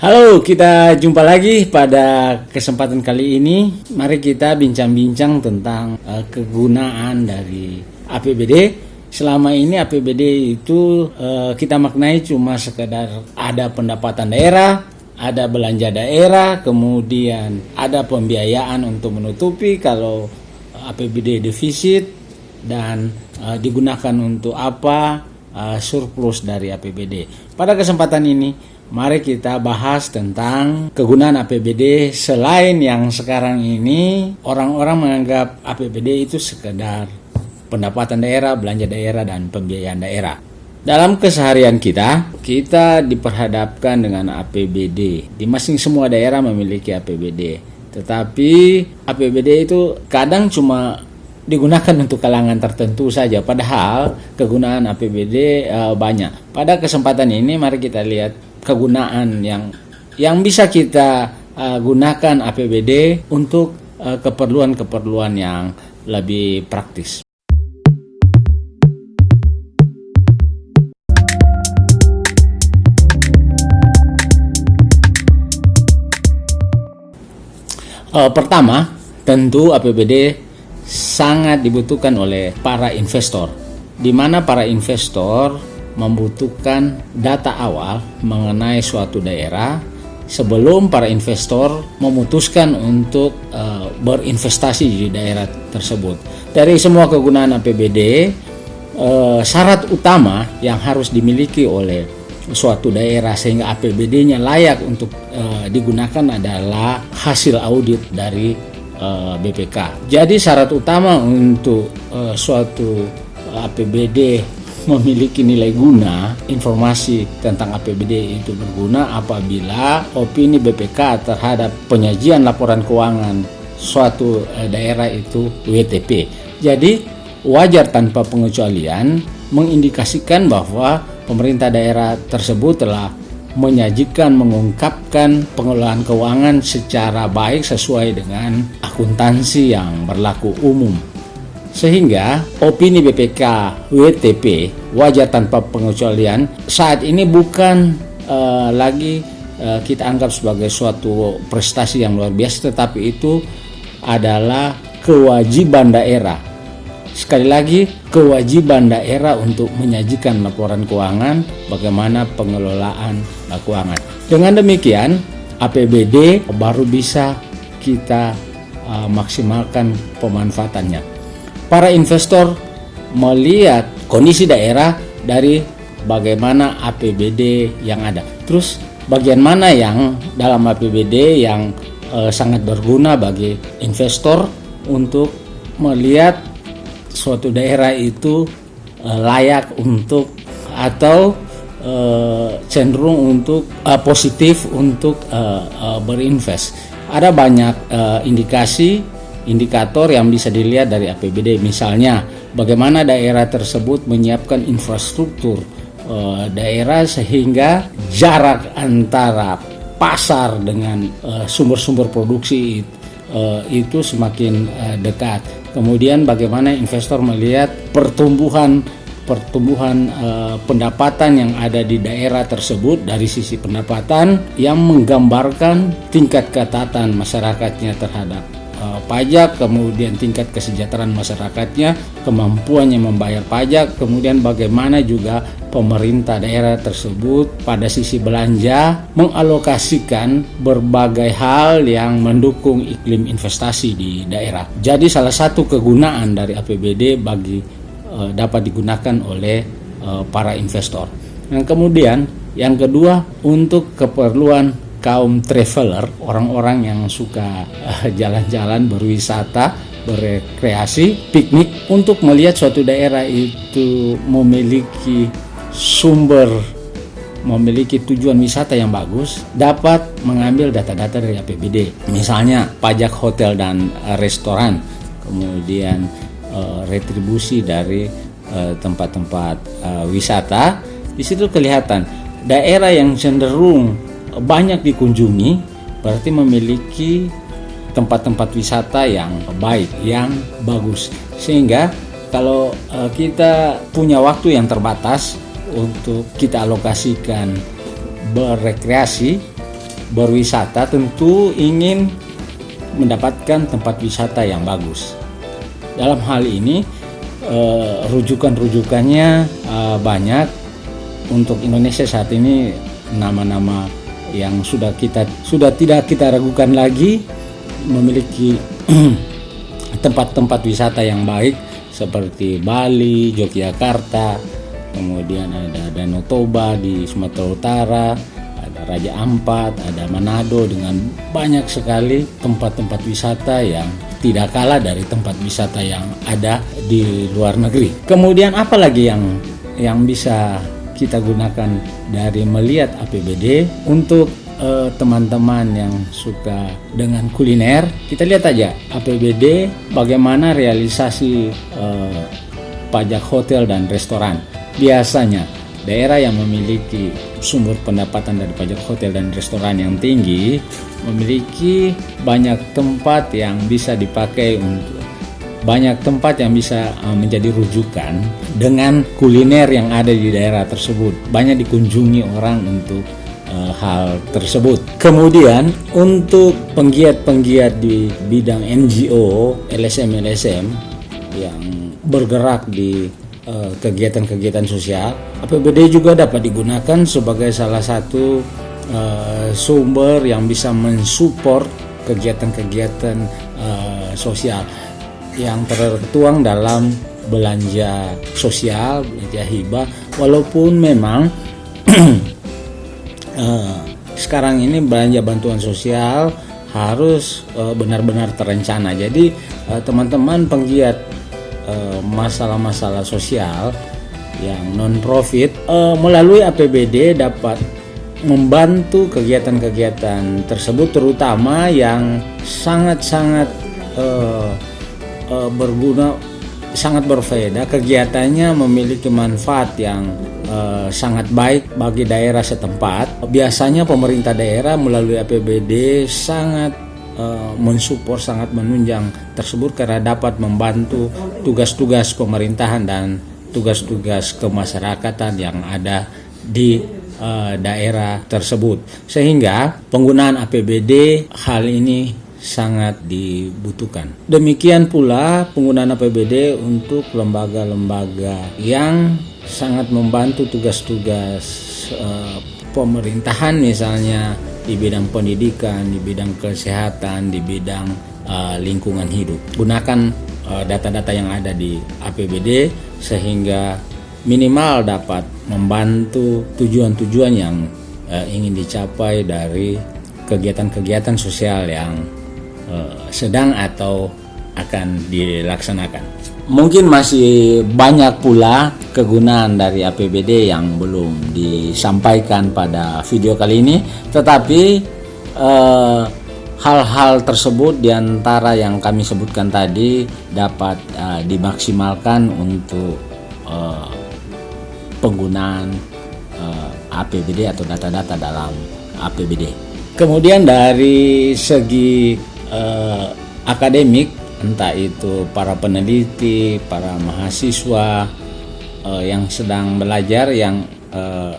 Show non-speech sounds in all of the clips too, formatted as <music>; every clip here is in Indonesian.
Halo, kita jumpa lagi pada kesempatan kali ini. Mari kita bincang-bincang tentang uh, kegunaan dari APBD. Selama ini APBD itu uh, kita maknai cuma sekedar ada pendapatan daerah, ada belanja daerah, kemudian ada pembiayaan untuk menutupi kalau APBD defisit dan uh, digunakan untuk apa uh, surplus dari APBD. Pada kesempatan ini Mari kita bahas tentang kegunaan APBD selain yang sekarang ini orang-orang menganggap APBD itu sekedar pendapatan daerah, belanja daerah, dan pembiayaan daerah. Dalam keseharian kita, kita diperhadapkan dengan APBD. Di masing semua daerah memiliki APBD. Tetapi APBD itu kadang cuma digunakan untuk kalangan tertentu saja padahal kegunaan APBD uh, eh, banyak. Pada kesempatan ini mari kita lihat kegunaan yang yang bisa kita uh, gunakan APBD untuk uh, keperluan-keperluan uh, yang lebih praktis. Uh, pertama, tentu APBD sangat dibutuhkan oleh para investor, di mana para investor membutuhkan data awal mengenai suatu daerah sebelum para investor memutuskan untuk uh, berinvestasi di daerah tersebut. Dari semua kegunaan APBD, uh, eh, syarat utama yang harus dimiliki oleh suatu daerah sehingga APBD-nya layak untuk uh, digunakan adalah hasil audit dari uh, BPK. Jadi syarat utama untuk uh, suatu APBD memiliki nilai guna, informasi tentang APBD itu berguna apabila opini BPK terhadap penyajian laporan keuangan suatu eh, daerah itu WTP. Jadi wajar tanpa pengecualian mengindikasikan bahwa pemerintah daerah tersebut telah menyajikan mengungkapkan pengelolaan keuangan secara baik sesuai dengan akuntansi yang berlaku umum sehingga opini BPK WTP wajar tanpa pengecualian saat ini bukan uh, lagi uh, kita anggap sebagai suatu prestasi yang luar biasa tetapi itu adalah kewajiban daerah. Sekali lagi kewajiban daerah untuk menyajikan laporan keuangan bagaimana pengelolaan keuangan. Dengan demikian APBD baru bisa kita uh, maksimalkan pemanfaatannya para investor melihat kondisi daerah dari bagaimana APBD yang ada. Terus bagian mana yang dalam APBD yang eh, sangat berguna bagi investor untuk melihat suatu daerah itu eh, layak untuk atau eh, cenderung untuk eh, positif untuk eh, eh, berinvest. Ada banyak eh, indikasi indikator yang bisa dilihat dari APBD misalnya bagaimana daerah tersebut menyiapkan infrastruktur uh, daerah sehingga jarak antara pasar dengan uh, sumber-sumber uh, produksi uh, itu semakin uh, dekat. Kemudian bagaimana investor melihat pertumbuhan pertumbuhan uh, pendapatan yang ada di daerah tersebut dari sisi pendapatan yang menggambarkan tingkat ketatan masyarakatnya terhadap pajak, kemudian tingkat kesejahteraan masyarakatnya, kemampuannya membayar pajak, kemudian bagaimana juga pemerintah daerah tersebut pada sisi belanja mengalokasikan berbagai hal yang mendukung iklim investasi di daerah. Jadi salah satu kegunaan dari APBD bagi uh, dapat digunakan oleh uh, para investor. Dan kemudian yang kedua untuk keperluan kaum traveler, orang-orang yang suka eh, jalan-jalan, berwisata, berrekreasi, piknik untuk melihat suatu daerah itu memiliki sumber memiliki tujuan wisata yang bagus dapat mengambil data-data dari APBD misalnya pajak hotel dan restoran kemudian uh, retribusi dari eh, tempat-tempat wisata di situ kelihatan daerah yang cenderung banyak dikunjungi berarti memiliki tempat-tempat wisata yang baik, yang bagus. Sehingga kalau uh, kita punya waktu yang terbatas untuk kita alokasikan berrekreasi, berwisata tentu ingin mendapatkan tempat wisata yang bagus. Dalam hal ini uh, rujukan-rujukannya uh, banyak untuk Indonesia saat ini nama-nama yang sudah kita sudah tidak kita ragukan lagi memiliki <clears throat> tempat-tempat wisata yang baik seperti Bali, Yogyakarta, kemudian ada Danau Toba di Sumatera Utara, ada Raja Ampat, ada Manado dengan banyak sekali tempat-tempat wisata yang tidak kalah dari tempat wisata yang ada di luar negeri. Kemudian apa lagi yang yang bisa kita gunakan dari melihat APBD untuk eh, teman-teman uh, yang suka dengan kuliner, kita lihat aja APBD bagaimana realisasi uh, pajak hotel dan restoran. Biasanya daerah yang memiliki sumber pendapatan dari pajak hotel dan restoran yang tinggi memiliki banyak tempat yang bisa dipakai untuk banyak tempat yang bisa uh, menjadi rujukan dengan kuliner yang ada di daerah tersebut. Banyak dikunjungi orang untuk uh, hal tersebut. Kemudian untuk penggiat-penggiat di bidang NGO, LSM-LSM yang bergerak di uh, kegiatan-kegiatan sosial, APBD juga dapat digunakan sebagai salah satu sumber yang bisa mensupport kegiatan-kegiatan sosial yang tertuang dalam belanja sosial, belanja hibah, walaupun memang uh, <clears throat> sekarang ini belanja bantuan sosial harus uh, benar-benar terencana. Jadi uh, teman-teman penggiat masalah-masalah sosial yang non profit melalui APBD dapat membantu kegiatan-kegiatan tersebut terutama yang sangat-sangat uh, uh, berguna sangat berfaedah kegiatannya memiliki manfaat yang uh, sangat baik bagi daerah setempat. Biasanya pemerintah daerah melalui APBD sangat uh, mensupport sangat menunjang tersebut karena dapat membantu tugas-tugas pemerintahan dan tugas-tugas kemasyarakatan yang ada di daerah tersebut. Sehingga penggunaan APBD hal ini sangat dibutuhkan. Demikian pula penggunaan APBD untuk lembaga-lembaga yang sangat membantu tugas-tugas uh, pemerintahan misalnya di bidang pendidikan, di bidang kesehatan, di bidang uh, lingkungan hidup. Gunakan eh, data-data uh, yang ada di APBD sehingga minimal dapat membantu tujuan-tujuan yang ingin dicapai dari kegiatan-kegiatan sosial yang sedang atau akan dilaksanakan. Mungkin masih banyak pula kegunaan dari APBD yang belum disampaikan pada video kali ini, tetapi eh, hal-hal eh, tersebut di antara yang kami sebutkan tadi dapat eh, dimaksimalkan untuk eh, penggunaan eh, APBD atau data-data dalam APBD. Kemudian dari segi eh, akademik entah itu para peneliti, para mahasiswa eh, yang sedang belajar yang eh,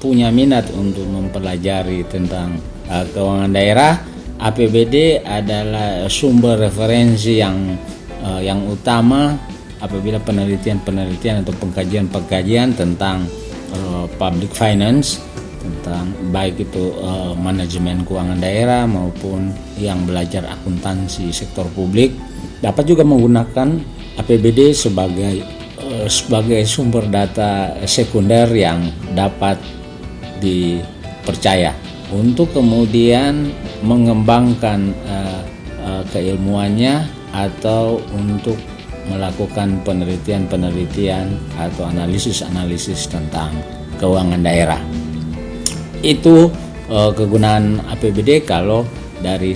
punya minat untuk mempelajari tentang eh, keuangan daerah, APBD adalah sumber referensi yang eh, yang utama apabila penelitian-penelitian atau pengkajian-pengkajian tentang uh, public finance tentang baik itu uh, manajemen keuangan daerah maupun yang belajar akuntansi sektor publik dapat juga menggunakan APBD sebagai uh, sebagai sumber data sekunder yang dapat dipercaya. Untuk kemudian mengembangkan uh, uh, keilmuannya atau untuk melakukan penelitian-penelitian atau analisis-analisis tentang keuangan daerah itu uh, kegunaan APBD kalau dari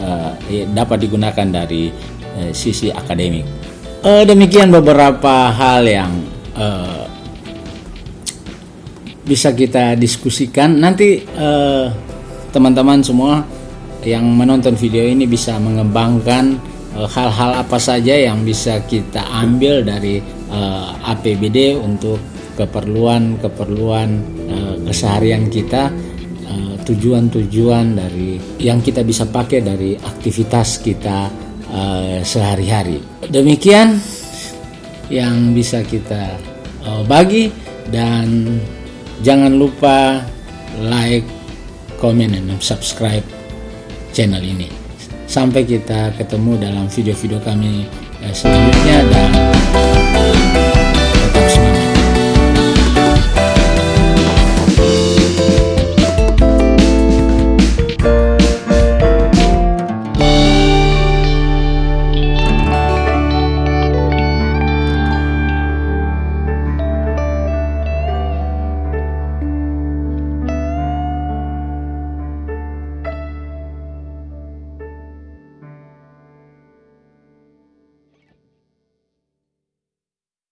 uh, dapat digunakan dari uh, sisi akademik. Uh, demikian beberapa hal yang uh, bisa kita diskusikan. Nanti teman-teman uh, semua yang menonton video ini bisa mengembangkan hal-hal uh, apa saja yang bisa kita ambil dari uh, APBD untuk keperluan-keperluan uh, keseharian kita uh, tujuan-tujuan dari yang kita bisa pakai dari aktivitas kita uh, sehari-hari. Demikian yang bisa kita uh, bagi dan jangan lupa like, comment, dan subscribe channel ini. Sampai kita ketemu dalam video-video kami selanjutnya dan